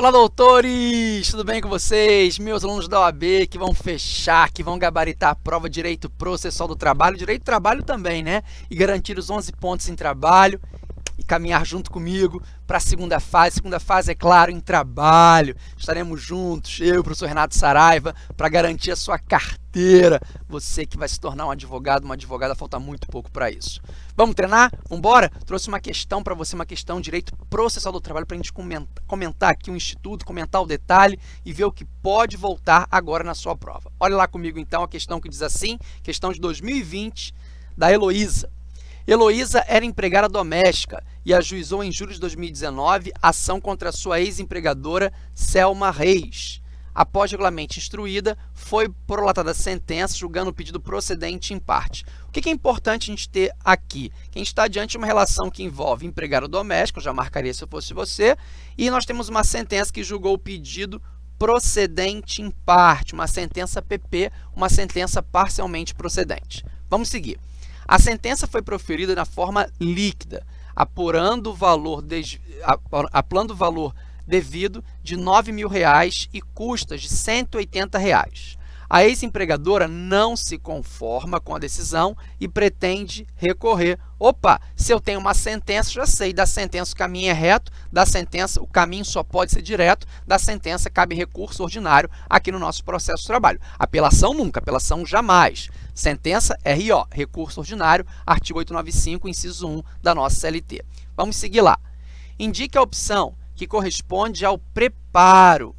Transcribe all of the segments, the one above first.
Olá, doutores! Tudo bem com vocês? Meus alunos da OAB que vão fechar, que vão gabaritar a prova Direito Processual do Trabalho, Direito do Trabalho também, né? E garantir os 11 pontos em trabalho e caminhar junto comigo para a segunda fase. Segunda fase, é claro, em trabalho. Estaremos juntos, eu e o professor Renato Saraiva, para garantir a sua carteira. Você que vai se tornar um advogado, uma advogada, falta muito pouco para isso. Vamos treinar? Vamos embora? Trouxe uma questão para você, uma questão de direito processual do trabalho, para a gente comentar aqui o instituto, comentar o detalhe e ver o que pode voltar agora na sua prova. Olha lá comigo, então, a questão que diz assim, questão de 2020, da Heloísa. Heloísa era empregada doméstica e ajuizou em julho de 2019 ação contra sua ex-empregadora Selma Reis. Após regularmente instruída, foi prolatada a sentença julgando o pedido procedente em parte. O que é importante a gente ter aqui? Que a gente está diante de uma relação que envolve empregado doméstico, eu já marcaria se eu fosse você, e nós temos uma sentença que julgou o pedido procedente em parte, uma sentença PP, uma sentença parcialmente procedente. Vamos seguir. A sentença foi proferida na forma líquida, apurando o valor, apurando o valor devido de 9 mil reais e custas de 180 reais. A ex-empregadora não se conforma com a decisão e pretende recorrer. Opa, se eu tenho uma sentença, já sei, da sentença o caminho é reto, da sentença o caminho só pode ser direto, da sentença cabe recurso ordinário aqui no nosso processo de trabalho. Apelação nunca, apelação jamais. Sentença RO, recurso ordinário, artigo 895, inciso 1 da nossa CLT. Vamos seguir lá. Indique a opção que corresponde ao preparo.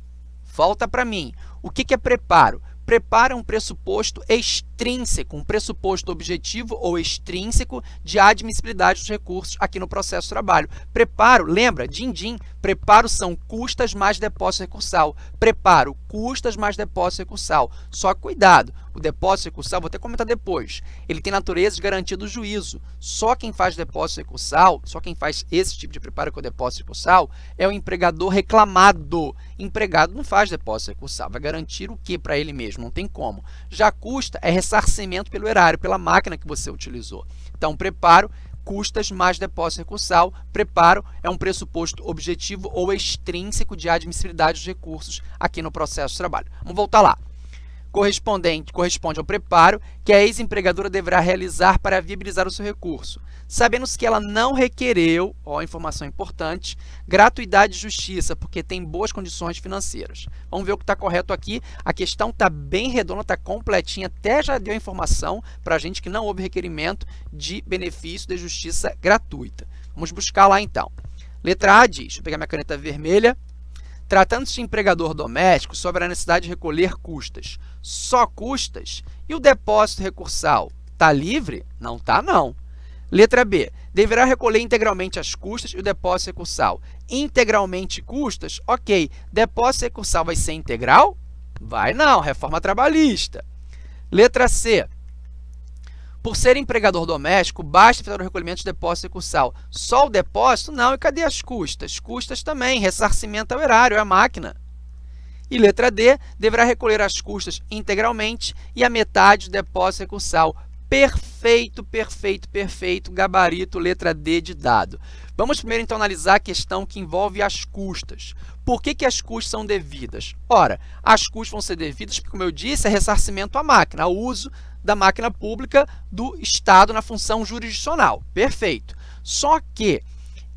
Volta para mim. O que é preparo? Preparo é um pressuposto extrínseco, um pressuposto objetivo ou extrínseco de admissibilidade dos recursos aqui no processo de trabalho. Preparo, lembra, din-din, preparo são custas mais depósito recursal. Preparo, custas mais depósito recursal. Só cuidado, o depósito recursal, vou até comentar depois, ele tem natureza de garantia do juízo. Só quem faz depósito recursal, só quem faz esse tipo de preparo com o depósito recursal é o empregador reclamado. Empregado não faz depósito recursal, vai garantir o que para ele mesmo? Não tem como. Já custa é ressarcimento pelo erário, pela máquina que você utilizou. Então, preparo custas mais depósito recursal. Preparo é um pressuposto objetivo ou extrínseco de admissibilidade dos recursos aqui no processo de trabalho. Vamos voltar lá correspondente corresponde ao preparo que a ex-empregadora deverá realizar para viabilizar o seu recurso, sabendo-se que ela não requereu, ó, informação importante, gratuidade de justiça, porque tem boas condições financeiras. Vamos ver o que está correto aqui. A questão está bem redonda, está completinha, até já deu informação para a gente que não houve requerimento de benefício de justiça gratuita. Vamos buscar lá então. Letra A diz, eu pegar minha caneta vermelha, Tratando-se de empregador doméstico, sobre a necessidade de recolher custas. Só custas? E o depósito recursal? Está livre? Não está, não. Letra B. Deverá recolher integralmente as custas e o depósito recursal. Integralmente custas? Ok. Depósito recursal vai ser integral? Vai não, reforma trabalhista. Letra C. Por ser empregador doméstico, basta efetuar o recolhimento de depósito recursal. Só o depósito? Não. E cadê as custas? Custas também. Ressarcimento ao erário, é a máquina. E letra D, deverá recolher as custas integralmente e a metade do depósito recursal. Perfeito, perfeito, perfeito. Gabarito, letra D de dado. Vamos primeiro, então, analisar a questão que envolve as custas. Por que, que as custas são devidas? Ora, as custas vão ser devidas porque, como eu disse, é ressarcimento à máquina, ao uso da máquina pública do Estado na função jurisdicional. Perfeito. Só que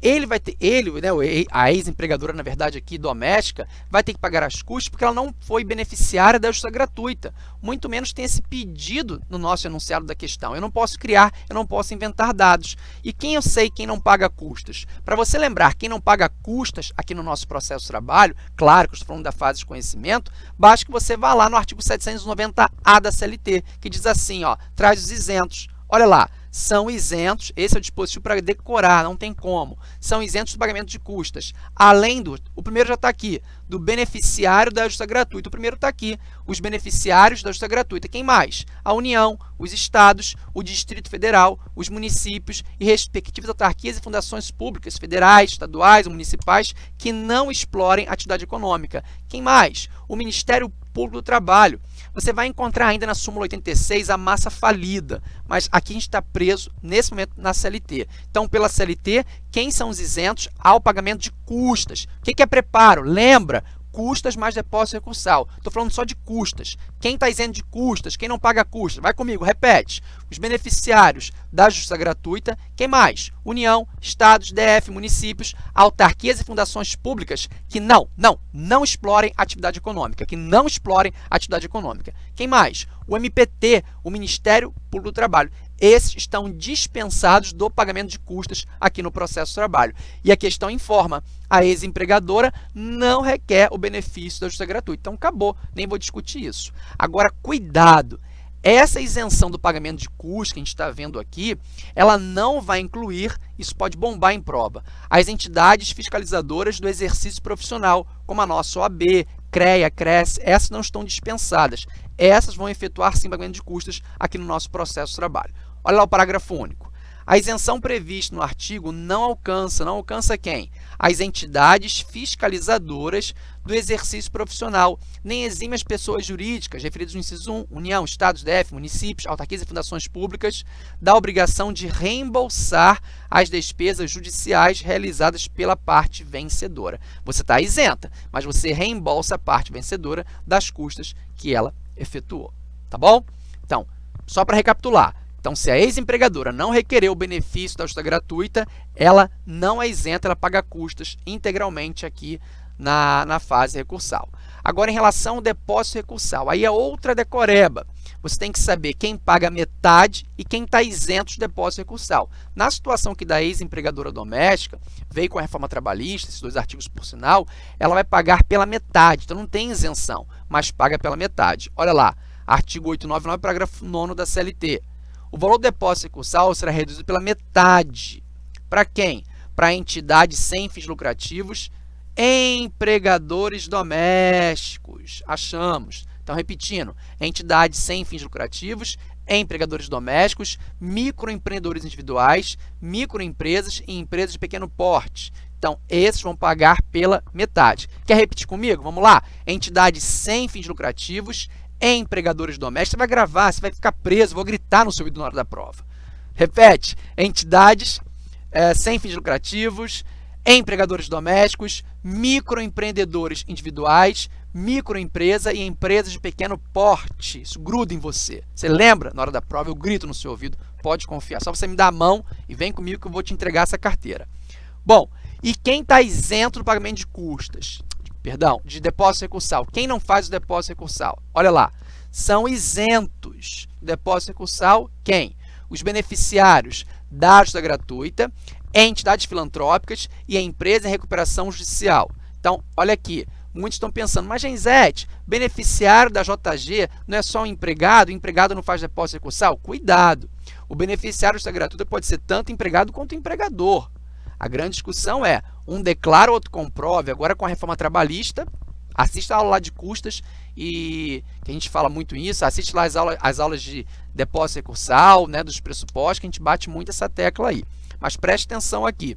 ele vai ter, ele, né, a ex-empregadora, na verdade, aqui doméstica, vai ter que pagar as custas porque ela não foi beneficiária da justiça gratuita. Muito menos tem esse pedido no nosso enunciado da questão. Eu não posso criar, eu não posso inventar dados. E quem eu sei quem não paga custas? Para você lembrar, quem não paga custas aqui no nosso processo de trabalho, claro que estou falando da fase de conhecimento, basta que você vá lá no artigo 790A da CLT, que diz assim, ó, traz os isentos. Olha lá, são isentos, esse é o dispositivo para decorar, não tem como, são isentos do pagamento de custas, além do, o primeiro já está aqui, do beneficiário da justiça gratuita, o primeiro está aqui, os beneficiários da justiça gratuita, quem mais? A União, os estados, o Distrito Federal, os municípios e respectivas autarquias e fundações públicas, federais, estaduais, municipais, que não explorem atividade econômica. Quem mais? O Ministério Público do Trabalho, Você vai encontrar ainda na súmula 86 a massa falida, mas aqui a gente está preso, nesse momento, na CLT. Então, pela CLT, quem são os isentos ao pagamento de custas? O que é preparo? Lembra? Custas mais depósito recursal. Estou falando só de custas. Quem está isento de custas? Quem não paga custas? Vai comigo, repete. Os beneficiários da justiça gratuita. Quem mais? União, estados, DF, municípios, autarquias e fundações públicas que não, não, não explorem atividade econômica, que não explorem atividade econômica. Quem mais? O MPT, o Ministério Público do Trabalho esses estão dispensados do pagamento de custas aqui no processo de trabalho. E a questão informa, a ex-empregadora não requer o benefício da justiça gratuita. Então, acabou, nem vou discutir isso. Agora, cuidado! Essa isenção do pagamento de custos que a gente está vendo aqui, ela não vai incluir, isso pode bombar em prova, as entidades fiscalizadoras do exercício profissional, como a nossa OAB, CREA, CRES, essas não estão dispensadas. Essas vão efetuar sim pagamento de custas aqui no nosso processo de trabalho. Olha lá o parágrafo único. A isenção prevista no artigo não alcança, não alcança quem? As entidades fiscalizadoras do exercício profissional, nem exime as pessoas jurídicas referidas no inciso 1, União, Estados, DF, municípios, autarquias e fundações públicas, da obrigação de reembolsar as despesas judiciais realizadas pela parte vencedora. Você está isenta, mas você reembolsa a parte vencedora das custas que ela efetuou. Tá bom? Então, só para recapitular, então, se a ex-empregadora não requerer o benefício da justa gratuita, ela não é isenta, ela paga custas integralmente aqui na, na fase recursal. Agora, em relação ao depósito recursal, aí é outra decoreba. Você tem que saber quem paga metade e quem está isento de depósito recursal. Na situação que da ex-empregadora doméstica, veio com a reforma trabalhista, esses dois artigos por sinal, ela vai pagar pela metade, então não tem isenção, mas paga pela metade. Olha lá, artigo 899, parágrafo 9 da CLT o valor do depósito recursal será reduzido pela metade. Para quem? Para entidades sem fins lucrativos, empregadores domésticos. Achamos. Então, repetindo, entidades sem fins lucrativos, empregadores domésticos, microempreendedores individuais, microempresas e empresas de pequeno porte. Então, esses vão pagar pela metade. Quer repetir comigo? Vamos lá. Entidades sem fins lucrativos, empregadores domésticos, você vai gravar, você vai ficar preso, vou gritar no seu ouvido na hora da prova. Repete, entidades é, sem fins lucrativos, empregadores domésticos, microempreendedores individuais, microempresa e empresas de pequeno porte. Isso gruda em você. Você lembra? Na hora da prova eu grito no seu ouvido, pode confiar. Só você me dar a mão e vem comigo que eu vou te entregar essa carteira. Bom, e quem está isento do pagamento de custas? Perdão, de depósito recursal. Quem não faz o depósito recursal? Olha lá, são isentos do depósito recursal quem? Os beneficiários da ajuda gratuita, entidades filantrópicas e a empresa em recuperação judicial. Então, olha aqui, muitos estão pensando, mas Genzete, beneficiário da JG não é só um empregado, o empregado não faz depósito recursal? Cuidado, o beneficiário da gratuita pode ser tanto empregado quanto empregador. A grande discussão é, um declara, outro comprove. Agora, com a reforma trabalhista, assista a aula lá de custas e que a gente fala muito isso, assiste lá as aulas, as aulas de depósito recursal, né, dos pressupostos, que a gente bate muito essa tecla aí. Mas preste atenção aqui.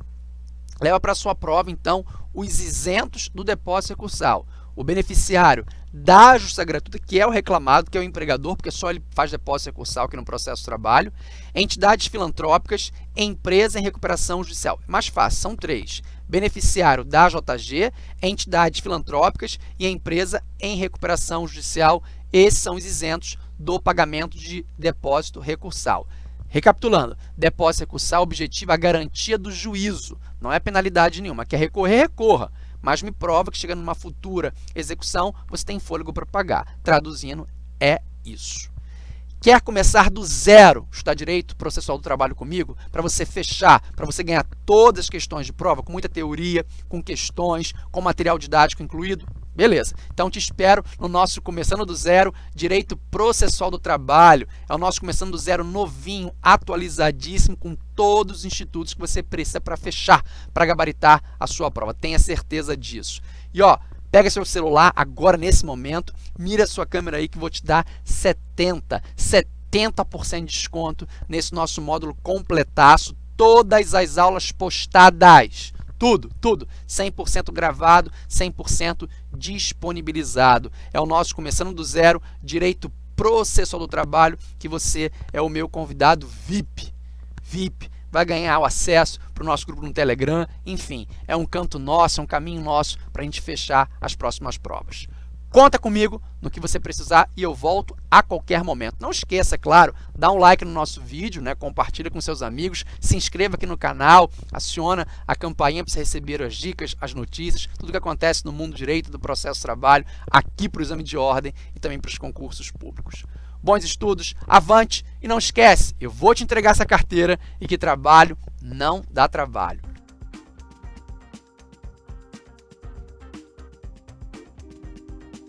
Leva para sua prova, então, os isentos do depósito recursal. O beneficiário da justiça gratuita, que é o reclamado, que é o empregador, porque só ele faz depósito recursal aqui no processo de trabalho, entidades filantrópicas, empresa em recuperação judicial. É mais fácil, são três. Beneficiário da JG, entidades filantrópicas e a empresa em recuperação judicial. Esses são os isentos do pagamento de depósito recursal. Recapitulando, depósito recursal objetiva a garantia do juízo, não é penalidade nenhuma. Quer recorrer, recorra mas me prova que chegando numa futura execução, você tem fôlego para pagar. Traduzindo, é isso. Quer começar do zero, estudar direito processual do trabalho comigo, para você fechar, para você ganhar todas as questões de prova, com muita teoria, com questões, com material didático incluído? Beleza, então te espero no nosso Começando do Zero, Direito Processual do Trabalho. É o nosso Começando do Zero novinho, atualizadíssimo, com todos os institutos que você precisa para fechar, para gabaritar a sua prova. Tenha certeza disso. E ó, pega seu celular agora nesse momento, mira sua câmera aí que vou te dar 70, 70% de desconto nesse nosso módulo completaço, todas as aulas postadas. Tudo, tudo, 100% gravado, 100% disponibilizado. É o nosso Começando do Zero, Direito Processual do Trabalho, que você é o meu convidado VIP, VIP, vai ganhar o acesso para o nosso grupo no Telegram, enfim, é um canto nosso, é um caminho nosso para a gente fechar as próximas provas. Conta comigo no que você precisar e eu volto a qualquer momento. Não esqueça, é claro, dá um like no nosso vídeo, né? compartilha com seus amigos, se inscreva aqui no canal, aciona a campainha para você receber as dicas, as notícias, tudo que acontece no mundo direito do processo de trabalho, aqui para o exame de ordem e também para os concursos públicos. Bons estudos, avante e não esquece, eu vou te entregar essa carteira e que trabalho não dá trabalho.